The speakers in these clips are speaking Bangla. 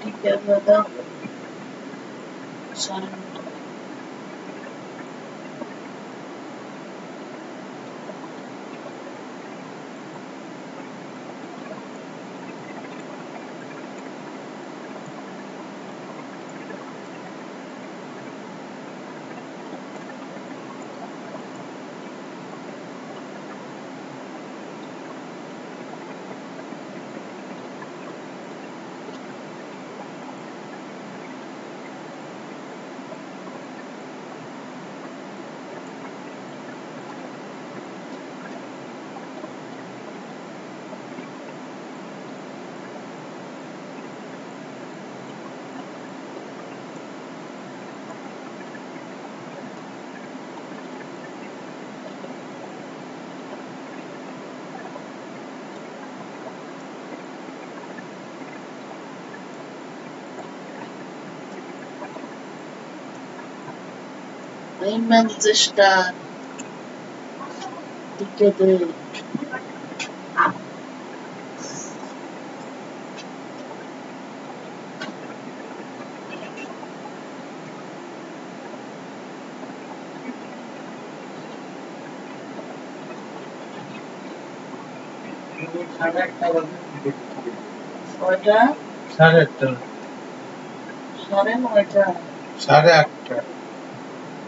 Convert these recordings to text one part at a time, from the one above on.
Together, sun. Einmalsister Together. সাড়ে একটা বাজে কয়টা সাড়ে আটটা। সাড়ে নয়টা। সাড়ে আটটা।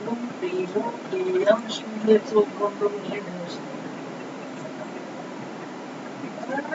রুটি কি দুটাই খাচ্ছিলেন কি ভাবছি তো এখন বিটি